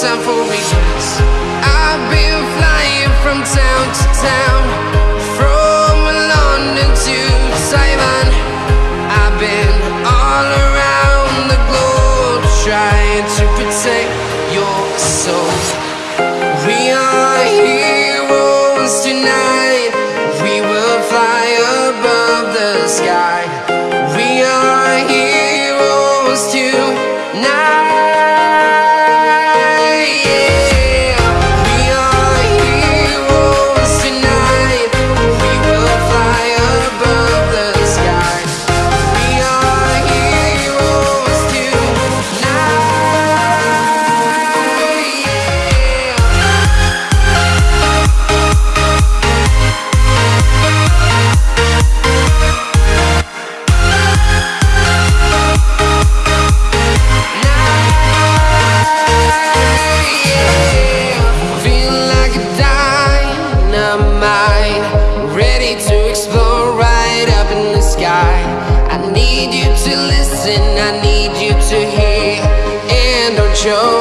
time for ready to explore right up in the sky. I need you to listen, I need you to hear. And don't show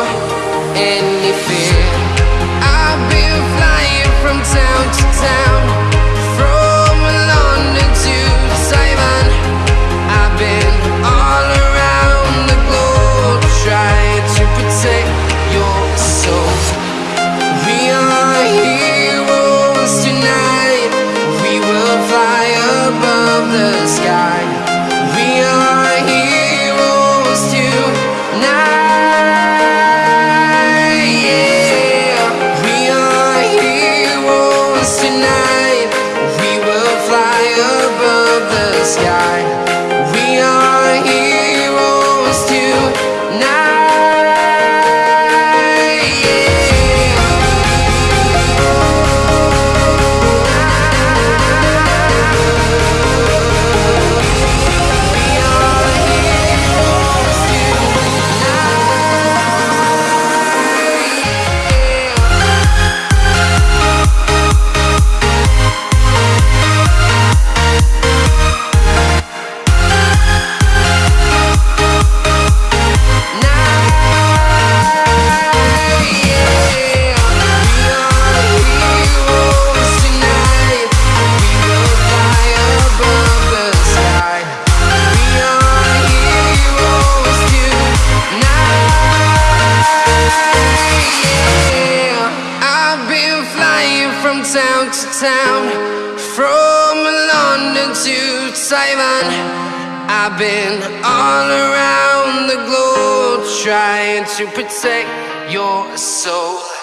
From London to Taiwan. I've been all around the globe Trying to protect your soul.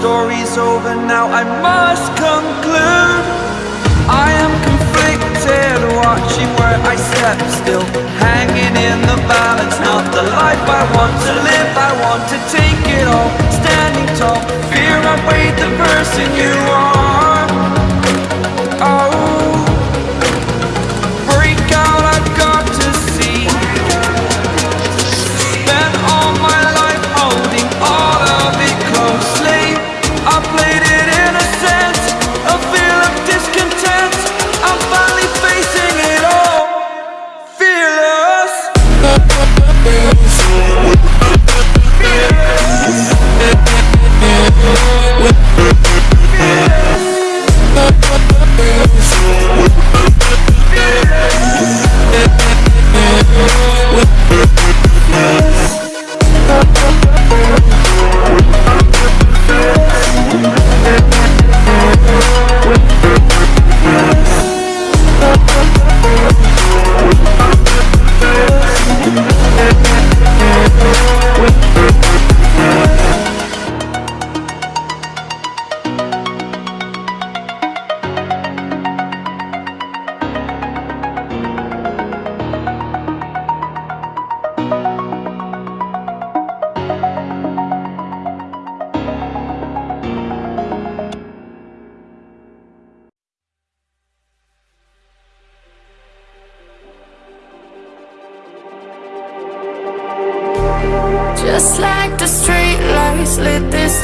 story's over now, I must conclude. I am conflicted, watching where I step still. Hanging in the balance, not the life I want to live. I want to take it all, standing tall. Fear I weighed the person you are.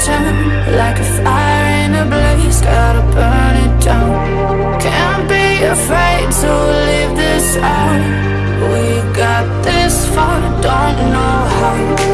turn like a fire in a blaze Gotta burn it down. Can't be afraid to leave this out. We got this far, don't know how.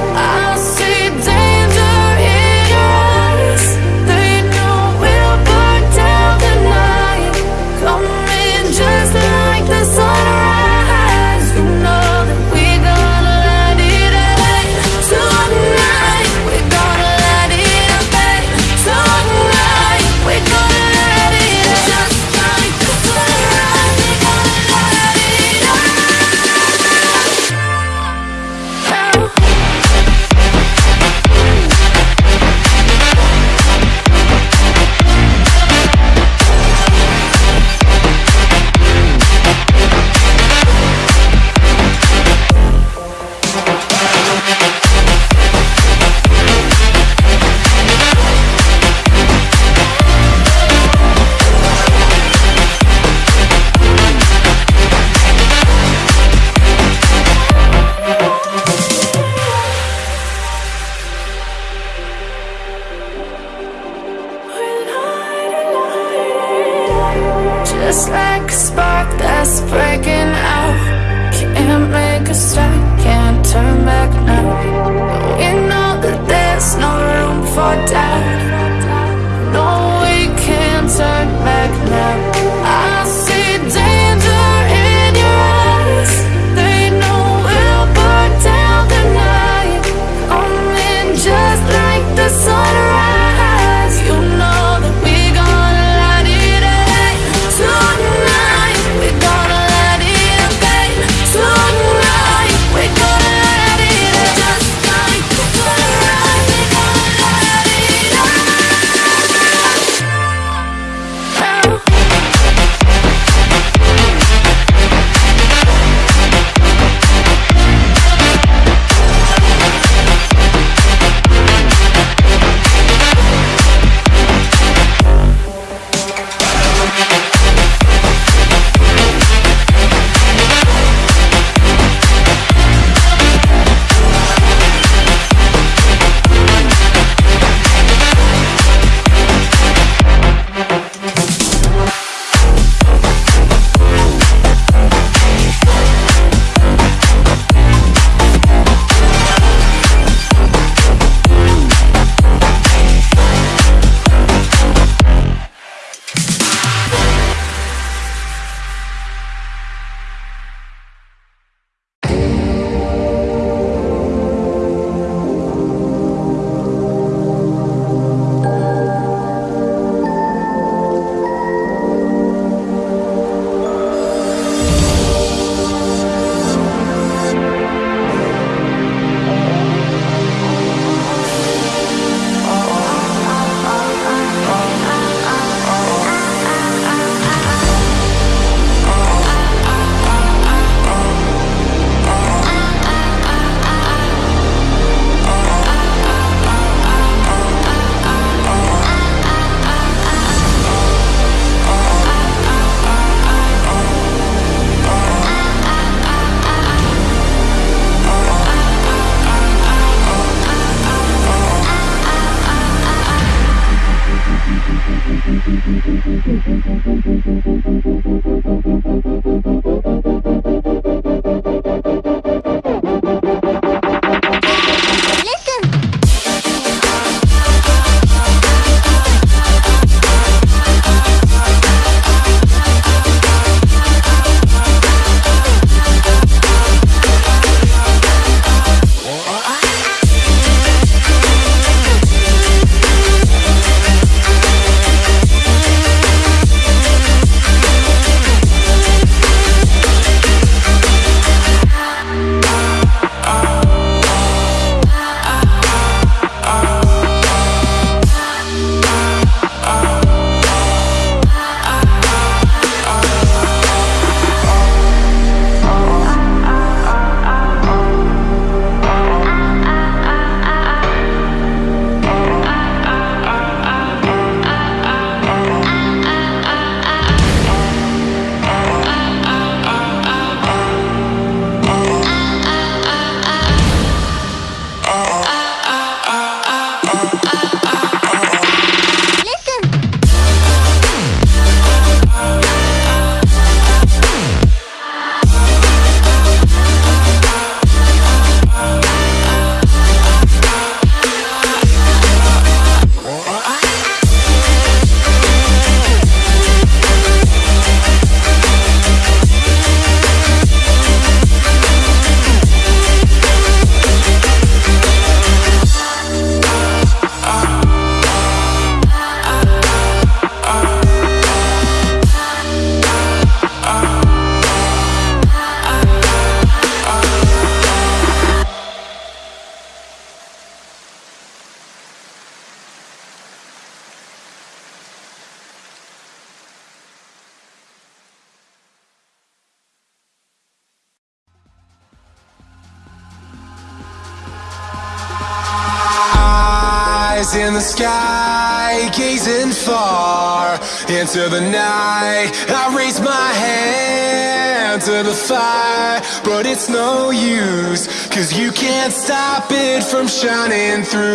From shining through.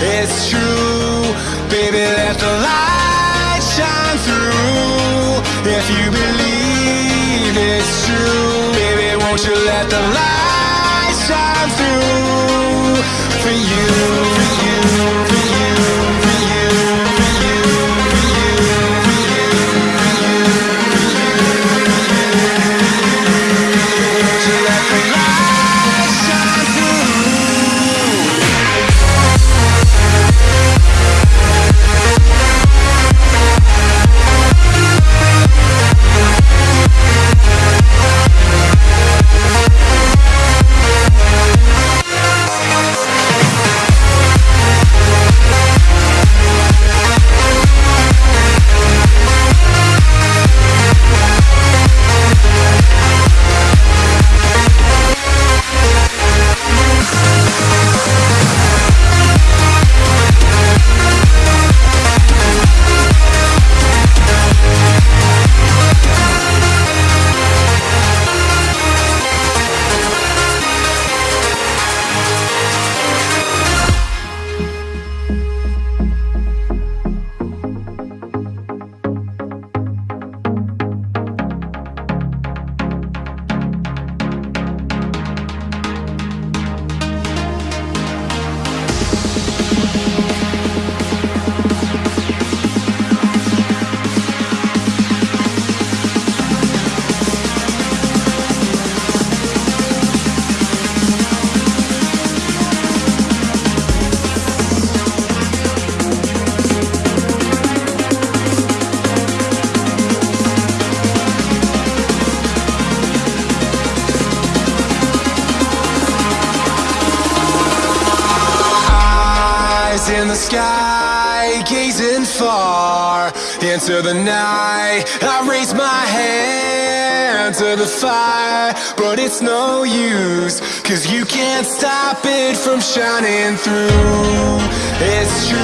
It's true, into the night I raise my hand to the fire But it's no use Cause you can't stop it from shining through. It's true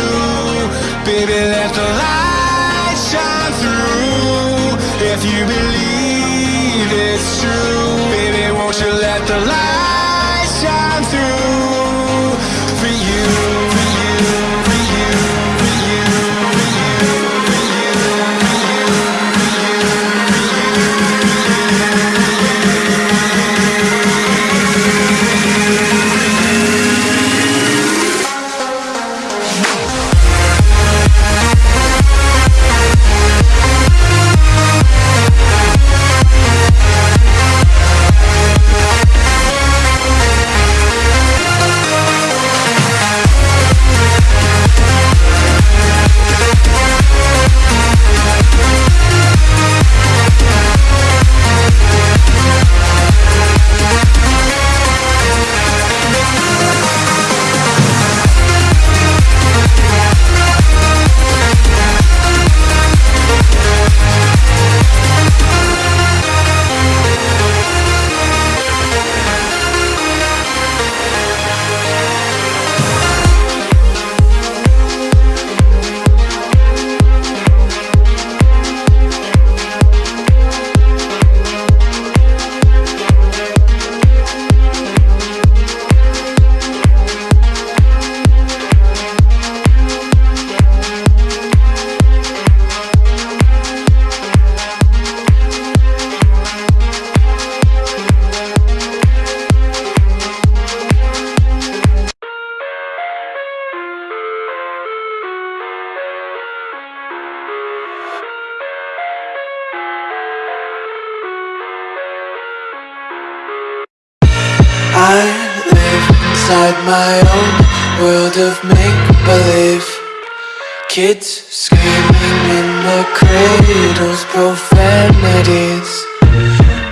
Those profanities.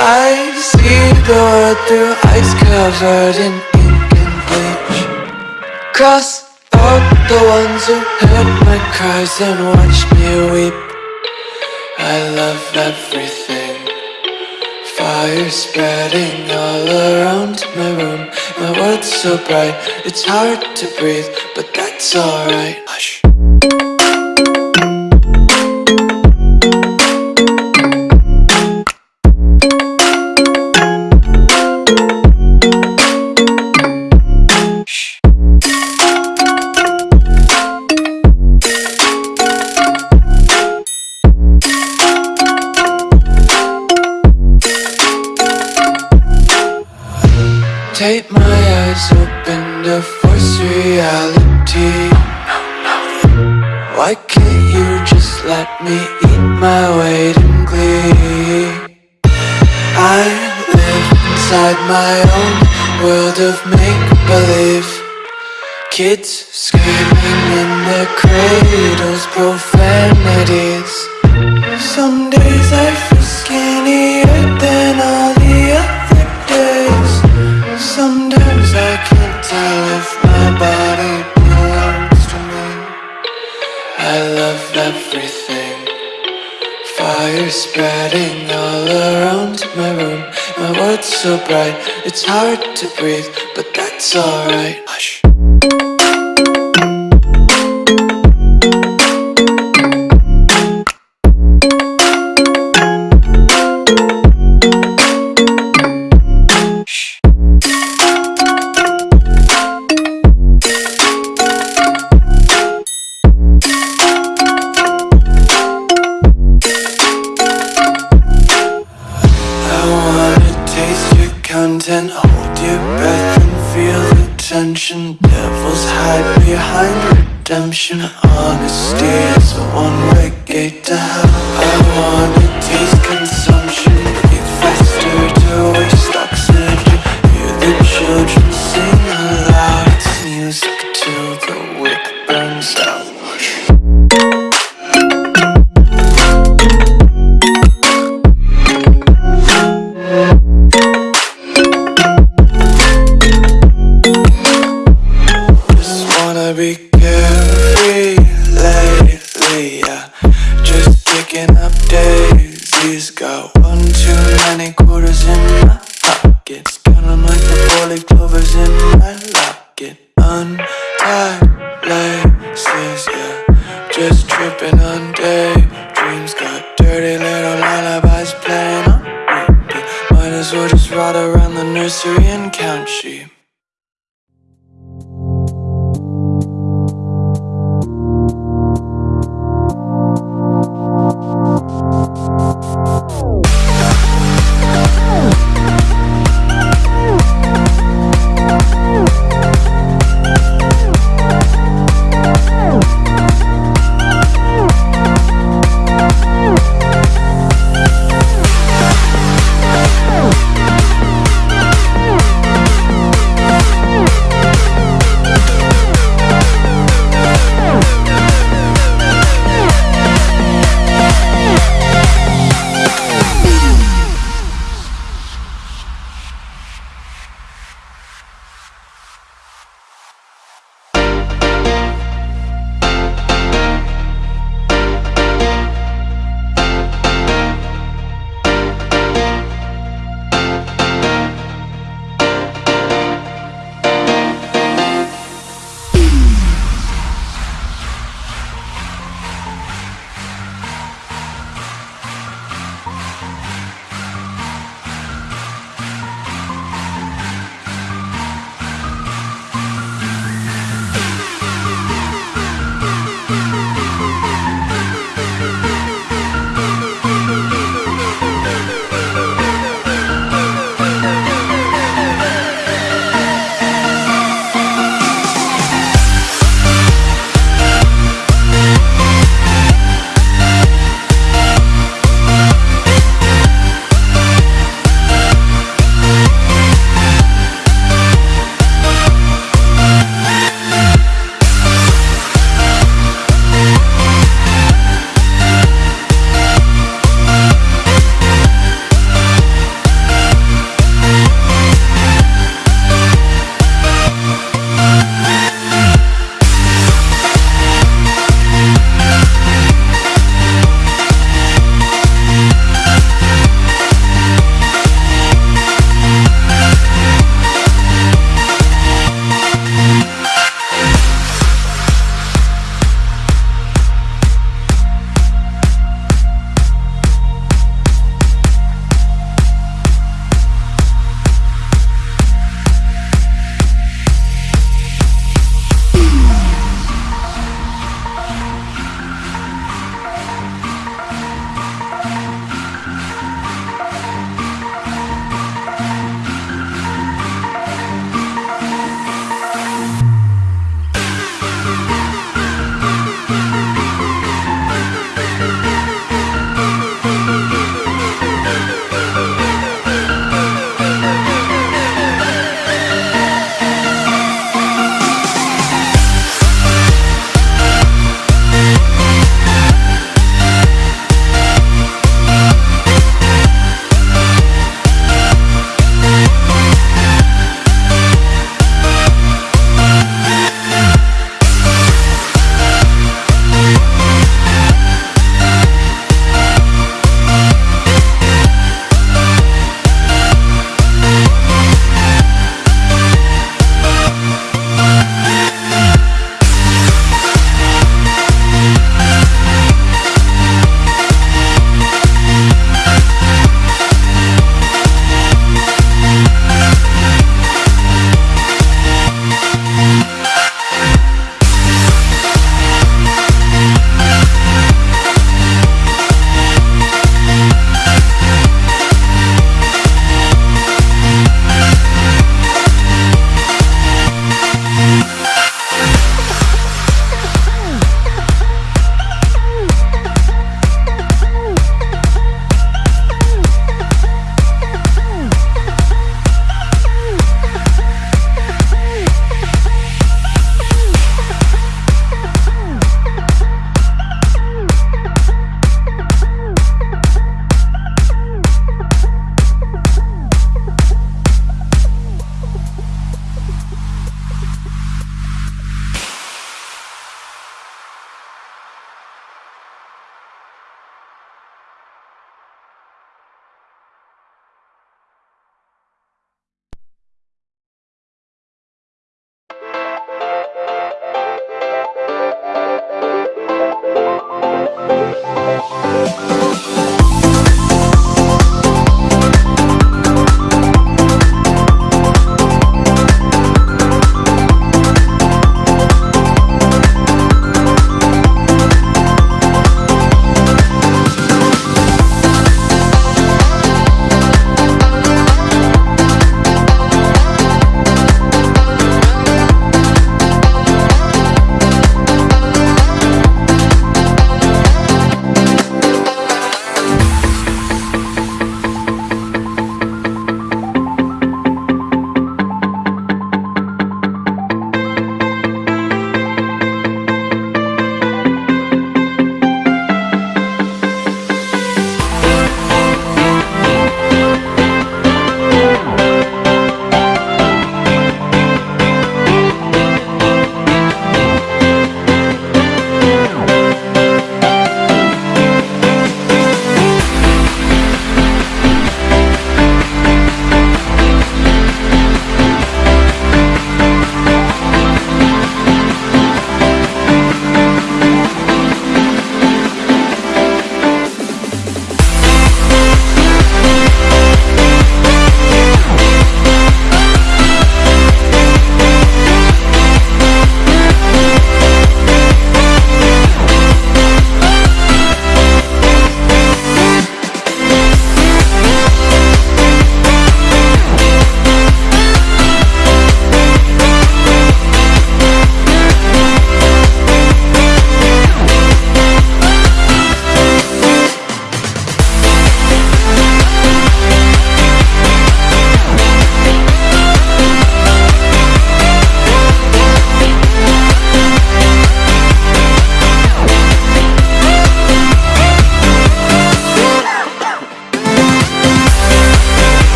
I see the world through ice covered in ink and bleach. Cross out the ones who heard my cries and watched me weep. I love everything. Fire spreading all around my room. My world's so bright, it's hard to breathe But that's alright. Hush. reality Why can't you just let me eat my weight in glee? I live inside my own world of make-believe Kids screaming in their cradles, profanities Some days I feel skinnier than others. are spreading all around my room. My world's so bright, it's hard to breathe, but that's alright. Hush.